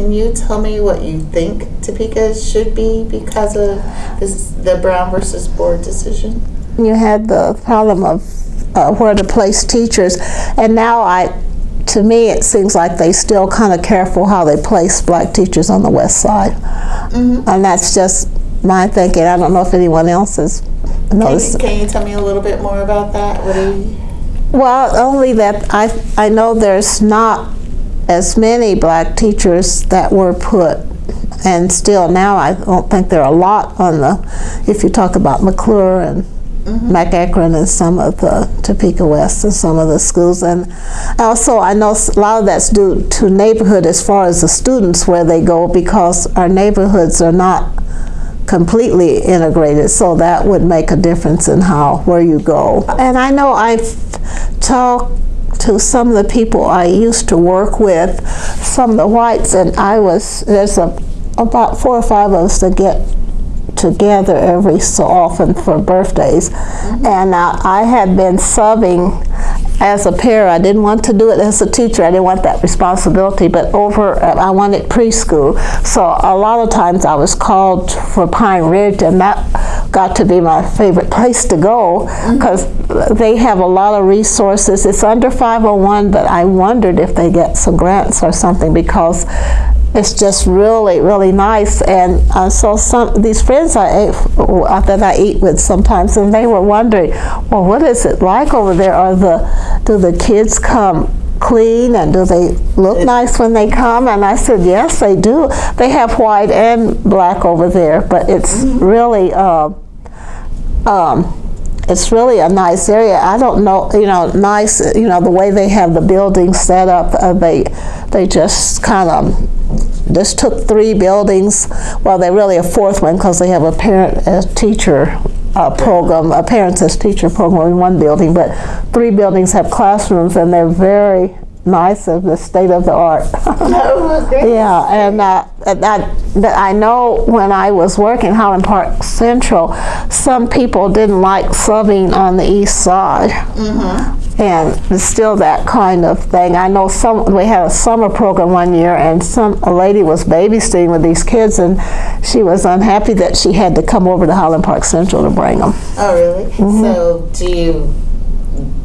can you tell me what you think Topeka should be because of this, the Brown versus Board decision? You had the problem of uh, where to place teachers, and now I, to me, it seems like they still kind of careful how they place black teachers on the west side. And that's just my thinking. I don't know if anyone else has Can you, can you tell me a little bit more about that? What do you, Well, only that I, I know there's not as many black teachers that were put, and still now I don't think there are a lot on the, if you talk about McClure and mm-hmm. McEachran and some of the Topeka West and some of the schools. And also I know a lot of that's due to neighborhood as far as the students where they go because our neighborhoods are not completely integrated, so that would make a difference in how, where you go. And I know I've talked to some of the people I used to work with, some of the whites, and I was, there's a, about four or five of us that get together every so often for birthdays. And uh, I had been subbing as a parent, I didn't want to do it as a teacher. I didn't want that responsibility, but over, I wanted preschool. So a lot of times I was called for Pine Ridge and that got to be my favorite place to go mm-hmm. because they have a lot of resources. It's under 501, but I wondered if they get some grants or something because it's just really, really nice. And uh, so some these friends I ate, that I eat with sometimes, and they were wondering, well, what is it like over there? Are the do the kids come clean and do they look nice when they come? And I said, yes, they do. They have white and black over there, but it's really. Uh, um, it's really a nice area. I don't know, you know, nice, you know, the way they have the buildings set up, uh, they, they just kind of, just took three buildings, well, they're really a fourth one because they have a parent as teacher uh, program, a parents as teacher program in one building, but three buildings have classrooms and they're very nice of the state of the art. oh. Yeah, and uh, that, that I know when I was working Highland Park Central, some people didn't like subbing on the east side. Mm-hmm. And it's still that kind of thing. I know some, we had a summer program one year and some, a lady was babysitting with these kids and she was unhappy that she had to come over to Highland Park Central to bring them. Oh, really? Mm-hmm. So, do you,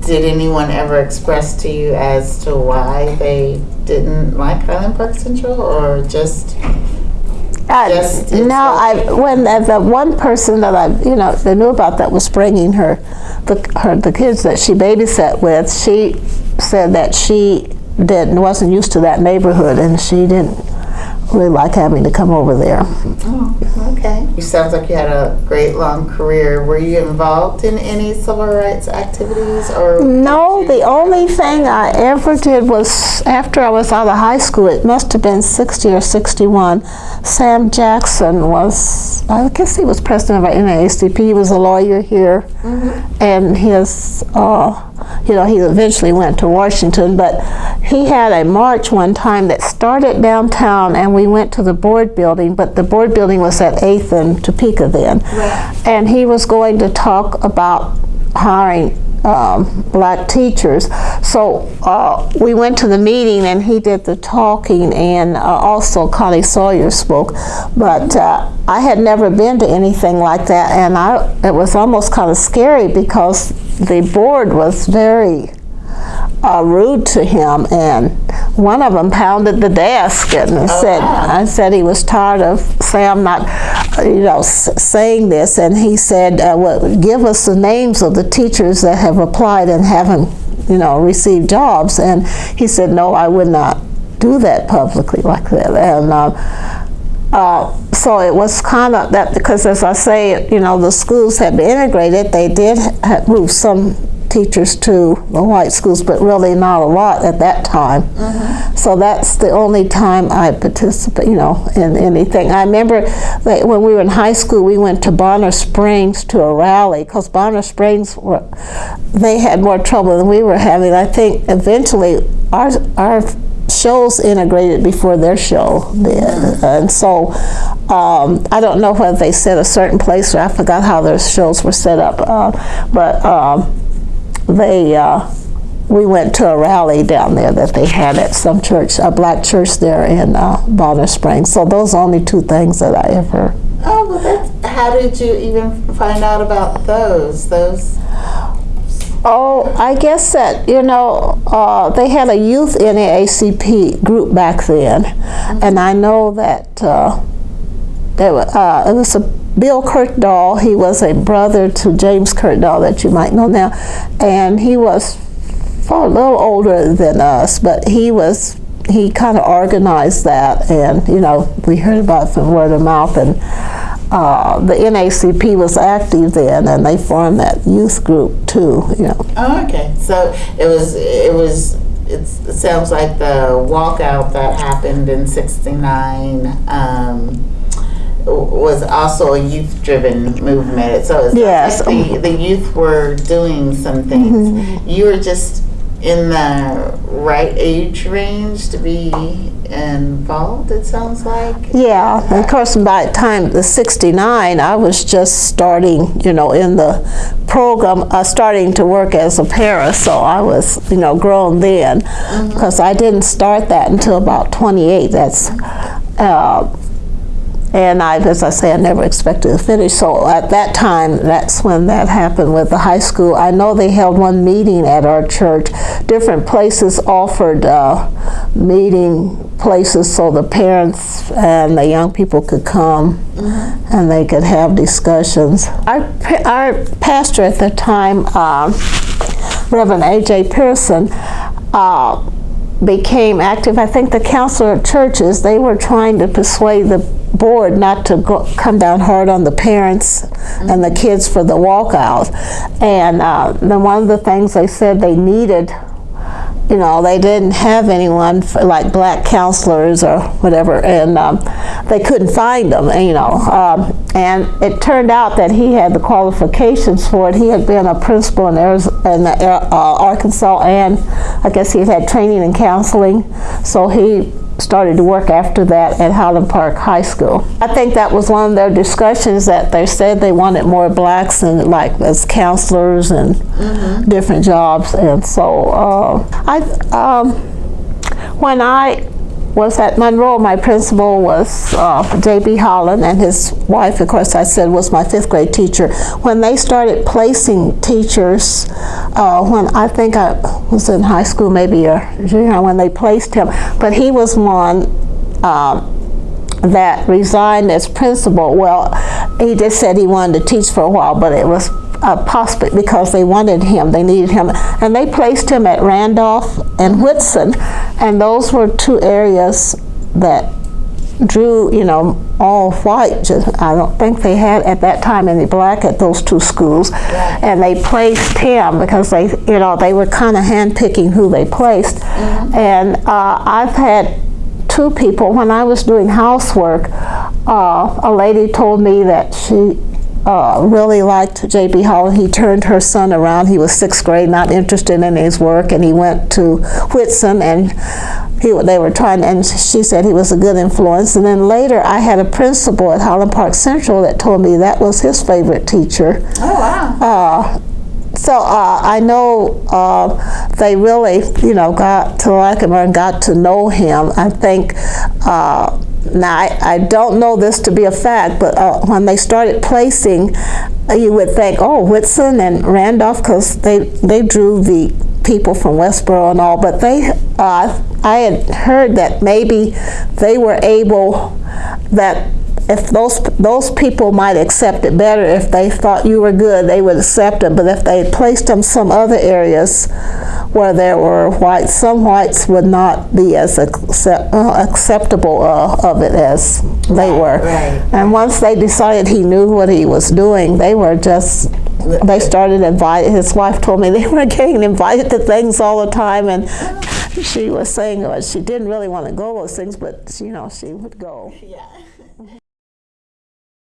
did anyone ever express to you as to why they didn't like Highland Park Central or just, I- Just- it's no, I, when the, the one person that I, you know, that knew about that was bringing her, the, her, the kids that she babysat with, she said that she didn't, wasn't used to that neighborhood and she didn't really like having to come over there. oh, okay. You sounds like you had a great long career. Were you involved in any civil rights activities or? No, the only thing I ever did was after I was out of high school, it must have been 60 or 61, Sam Jackson was, I guess he was president of our NAACP, he was a lawyer here, and his, uh, you know, he eventually went to Washington, but he had a march one time that started downtown and we went to the board building, but the board building was at 8th and Topeka then. And he was going to talk about hiring um, black teachers. So uh, we went to the meeting and he did the talking and uh, also Connie Sawyer spoke. But uh, I had never been to anything like that and I, it was almost kind of scary because the board was very uh, rude to him and one of them pounded the desk and said, I said he was tired of Sam not, you know, s- saying this and he said, uh, well, give us the names of the teachers that have applied and haven't, you know, received jobs and he said, no, I would not do that publicly like that and uh, uh, so it was kind of that because as I say, you know, the schools had been integrated. They did move some teachers to the white schools, but really not a lot at that time. So that's the only time I participate, you know, in anything. I remember that when we were in high school, we went to Bonner Springs to a rally because Bonner Springs were, they had more trouble than we were having. I think eventually our our shows integrated before their show did. And so um, I don't know whether they set a certain place or I forgot how their shows were set up. Uh, but um, they, uh, we went to a rally down there that they had at some church, a black church there in uh, Bonner Springs. So those are only two things that I ever. Oh, well, how did you even find out about those? Those, Oh, I guess that, you know, uh, they had a youth NAACP group back then. And I know that uh, there wa- uh, it was a Bill Kirkdall. He was a brother to James Kirkdall that you might know now. And he was far a little older than us, but he was he kind of organized that and you know we heard about it from word of mouth and uh, the NAACP was active then and they formed that youth group too you know oh, okay. So it was, it was, it's, it sounds like the walkout that happened in 69 um, was also a youth-driven movement. So it's Yes. like the, the youth were doing some things. You were just in the right age range to be involved, it sounds like? Yeah, and of course, by the time the 69, I was just starting, you know, in the program, uh, starting to work as a para, so I was, you know, grown then. Because I didn't start that until about 28. That's, uh, and I, as I say, I never expected to finish. So at that time, that's when that happened with the high school. I know they held one meeting at our church. Different places offered uh, meeting places so the parents and the young people could come and they could have discussions. Our, our pastor at the time, um, Reverend A.J. Pearson, uh, became active. I think the council of churches, they were trying to persuade the board not to go, come down hard on the parents and the kids for the walkout. And uh, then one of the things they said they needed, you know, they didn't have anyone for, like black counselors or whatever, and um, they couldn't find them, you know. Um, and it turned out that he had the qualifications for it. He had been a principal in, Arizona, in uh, Arkansas, and I guess he had had training in counseling, so he started to work after that at Highland Park High School. I think that was one of their discussions that they said they wanted more blacks and like as counselors and different jobs, and so uh, I. Um, when I was at Monroe, my principal was uh, J.B. Holland, and his wife, of course, I said was my fifth grade teacher. When they started placing teachers, uh, when I think I was in high school, maybe a junior, when they placed him, but he was one. Um, that resigned as principal. Well, he just said he wanted to teach for a while, but it was uh, possibly because they wanted him, they needed him, and they placed him at Randolph and Whitson, and those were two areas that drew, you know, all white. Just, I don't think they had at that time any black at those two schools, and they placed him because they, you know, they were kind of handpicking who they placed, and uh, I've had two people when I was doing housework. Uh, a lady told me that she uh, really liked J.B. Holland. He turned her son around. He was sixth grade, not interested in his work, and he went to Whitson and he, they were trying, and she said he was a good influence. And then later, I had a principal at Highland Park Central that told me that was his favorite teacher. Oh, wow. Uh, so uh, I know uh, they really, you know, got to like him and got to know him. I think. Uh, now I, I don't know this to be a fact, but uh, when they started placing, uh, you would think, oh, Whitson and Randolph, because they they drew the people from Westboro and all. But they, uh, I had heard that maybe they were able that if those those people might accept it better if they thought you were good, they would accept it. But if they placed them some other areas where there were whites, some whites would not be as accept, uh, acceptable uh, of it as they were. right. And once they decided he knew what he was doing, they were just. They started inviting. His wife told me they were getting invited to things all the time, and she was saying she didn't really want to go to those things, but you know she would go. Yeah.